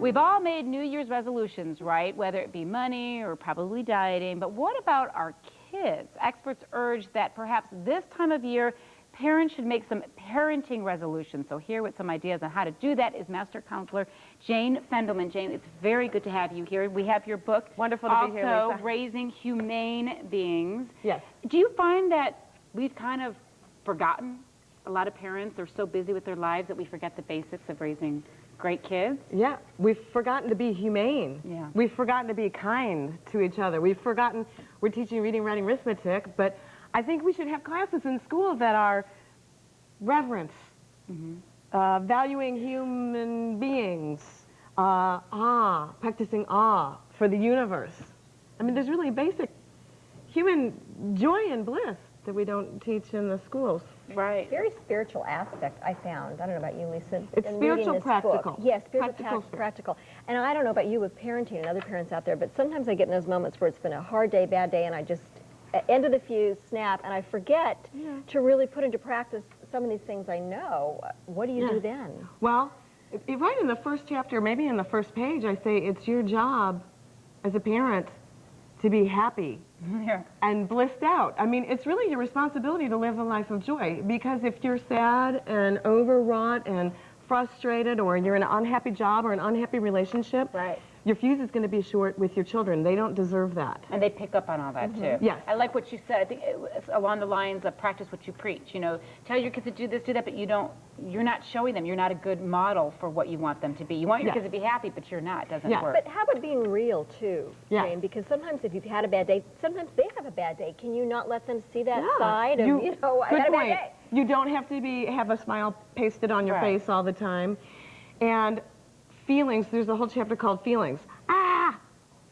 We've all made New Year's resolutions, right? Whether it be money or probably dieting. But what about our kids? Experts urge that perhaps this time of year, parents should make some parenting resolutions. So here with some ideas on how to do that is Master Counselor Jane Fendelman. Jane, it's very good to have you here. We have your book. Wonderful to also, be here, Lisa. Raising Humane Beings. Yes. Do you find that we've kind of forgotten? A lot of parents are so busy with their lives that we forget the basics of raising great kids. Yeah, we've forgotten to be humane. Yeah. We've forgotten to be kind to each other. We've forgotten, we're teaching reading, writing, arithmetic, but I think we should have classes in school that are reverence, mm -hmm. uh, valuing human beings, uh, awe, practicing awe for the universe. I mean, there's really basic human joy and bliss that we don't teach in the schools. Right. Very spiritual aspect, I found. I don't know about you, Lisa. It's spiritual practical. Book. Yes, spiritual practical, practical. And I don't know about you with parenting and other parents out there, but sometimes I get in those moments where it's been a hard day, bad day, and I just, end of the fuse, snap, and I forget yeah. to really put into practice some of these things I know. What do you yeah. do then? Well, right in the first chapter, maybe in the first page, I say it's your job as a parent to be happy yeah. and blissed out. I mean, it's really your responsibility to live a life of joy because if you're sad and overwrought and frustrated or you're in an unhappy job or an unhappy relationship, right your fuse is going to be short with your children. They don't deserve that. And they pick up on all that, mm -hmm. too. Yes. I like what you said. I think it's along the lines of practice what you preach. You know, tell your kids to do this, do that, but you don't, you're not showing them. You're not a good model for what you want them to be. You want your yes. kids to be happy, but you're not. It doesn't yes. work. But how about being real, too, yeah. Jane? Because sometimes if you've had a bad day, sometimes they have a bad day. Can you not let them see that yeah. side of, you, you know, I had a bad day? You don't have to be have a smile pasted on your right. face all the time. And feelings, there's a whole chapter called feelings. Ah!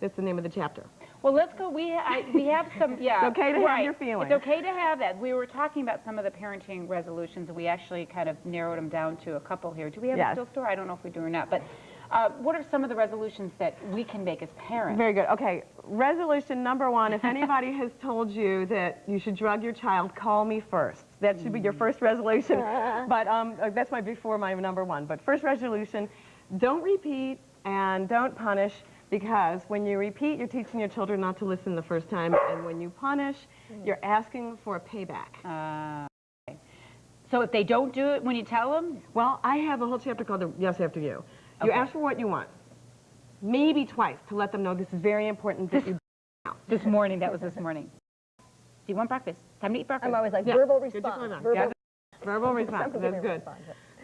That's the name of the chapter. Well, let's go. We I, we have some. Yeah. it's okay to right. have your feelings. It's okay to have that. We were talking about some of the parenting resolutions, and we actually kind of narrowed them down to a couple here. Do we have yes. a still store? I don't know if we do or not, but. Uh, what are some of the resolutions that we can make as parents? Very good. Okay, resolution number one, if anybody has told you that you should drug your child, call me first. That should be your first resolution. but um, uh, that's my before my number one. But first resolution, don't repeat and don't punish. Because when you repeat, you're teaching your children not to listen the first time, and when you punish, you're asking for a payback. Uh, okay. So if they don't do it when you tell them? Well, I have a whole chapter called the Yes After You. You okay. ask for what you want, maybe twice, to let them know this is very important that you This morning, that was this morning. Do you want breakfast? Time to eat breakfast. I'm always like, yeah. verbal response. Verbal, yeah. verbal response, that's good.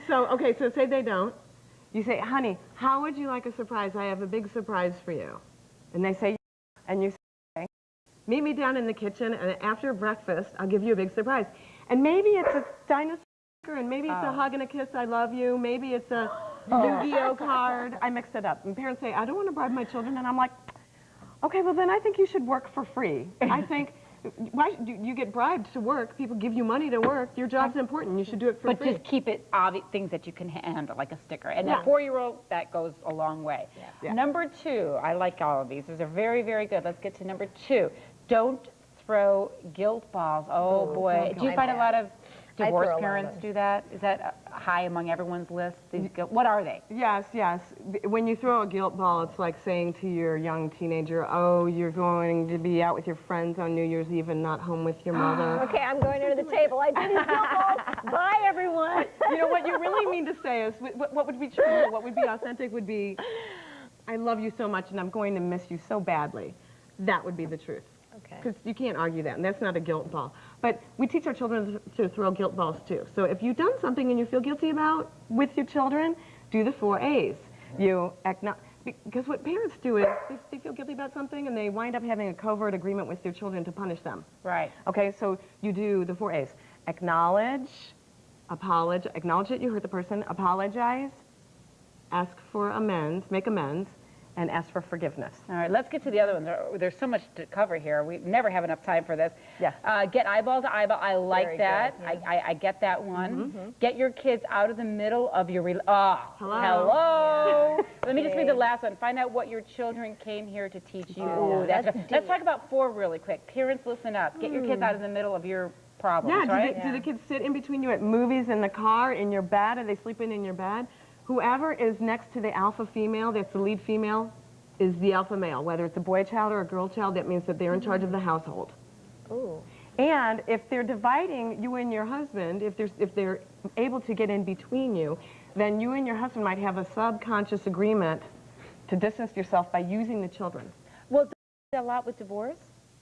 So, okay, so say they don't. You say, honey, how would you like a surprise? I have a big surprise for you. And they say, and you say, okay. meet me down in the kitchen, and after breakfast, I'll give you a big surprise. And maybe it's a dinosaur, and maybe it's oh. a hug and a kiss, I love you. Maybe it's a oh. Yu-Gi-Oh card. I mix it up. And parents say, I don't want to bribe my children. And I'm like, okay, well, then I think you should work for free. I think why do you get bribed to work? People give you money to work. Your job's important. You should do it for but free. But just keep it obvious, things that you can handle, like a sticker. And yeah. a four-year-old, that goes a long way. Yeah. Yeah. Number two, I like all of these. These are very, very good. Let's get to number two. Don't throw guilt balls. Oh, oh boy. Do you find a lot of Divorced parents do that? Is that uh, high among everyone's list? These what are they? Yes, yes. When you throw a guilt ball, it's like saying to your young teenager, oh, you're going to be out with your friends on New Year's Eve and not home with your mother. okay, I'm going under the table. I did these guilt balls. Bye, everyone. you know, what you really mean to say is, what, what would be true, what would be authentic would be, I love you so much and I'm going to miss you so badly. That would be the truth. Okay. Because you can't argue that, and that's not a guilt ball. But we teach our children to throw guilt balls too. So if you've done something and you feel guilty about with your children, do the four A's. You acknowledge, because what parents do is they, they, feel guilty about something and they wind up having a covert agreement with their children to punish them. Right. Okay, so you do the four A's. Acknowledge, apologize, acknowledge that you hurt the person, apologize, ask for amends, make amends, and ask for forgiveness. All right, let's get to the other one. There, there's so much to cover here. We never have enough time for this. Yes. Uh, get eyeball to eyeball. I like Very that. I, I, I, get that one. Mm -hmm. Get your kids out of the middle of your... oh, hello. Hello. Yeah. Let me just read the last one. Find out what your children came here to teach you. Oh, that's that's let's talk about four really quick. Parents, listen up. Get your kids hmm. out of the middle of your problems, yeah, right? Do, the, yeah. do the kids sit in between you at movies in the car, in your bed? Are they sleeping in your bed? Whoever is next to the alpha female, that's the lead female, is the alpha male. Whether it's a boy child or a girl child, that means that they're in charge of the household. Ooh. And if they're dividing you and your husband, if, there's, if they're able to get in between you, then you and your husband might have a subconscious agreement to distance yourself by using the children. Well, a lot with divorce?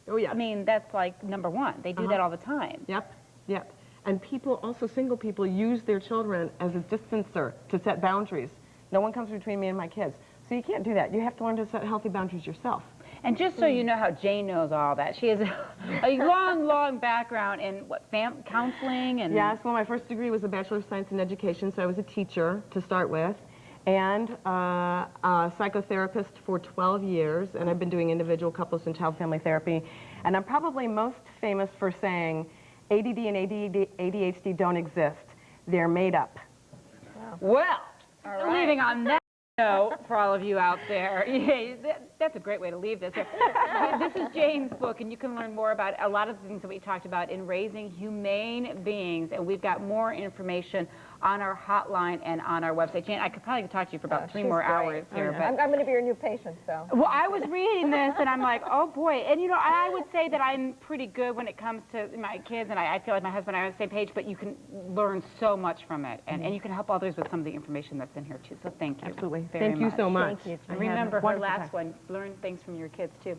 Oh, yeah. I mean, that's like number one. They do uh-huh. that all the time. Yep, yep. And people, also single people, use their children as a distancer to set boundaries. No one comes between me and my kids. So you can't do that. You have to learn to set healthy boundaries yourself. And just so you know how Jane knows all that, she has a, long, long background in what fam- counseling and Yes, well, my first degree was a Bachelor of Science in Education, so I was a teacher to start with, and uh, a psychotherapist for 12 years, and I've been doing individual couples and child family therapy. And I'm probably most famous for saying ADD and ADD, ADHD don't exist. They're made up. Well, leaving on that note for all of you out there, yeah, that, that's a great way to leave this. this is Jane's book, and you can learn more about a lot of the things that we talked about in raising humane beings. And we've got more information on our hotline and on our website. Jane, I could probably talk to you for about uh, three more great. hours here, but I'm, I'm going to be your new patient, so. Well, I was reading this and I'm like, oh boy. And you know, I would say that I'm pretty good when it comes to my kids and I, I feel like my husband and I are on the same page, but you can learn so much from it and, mm-hmm. and you can help others with some of the information that's in here too. So thank you. Absolutely. Very Thank you so much. Thank you. And I had a remember her last time. one, learn things from your kids too.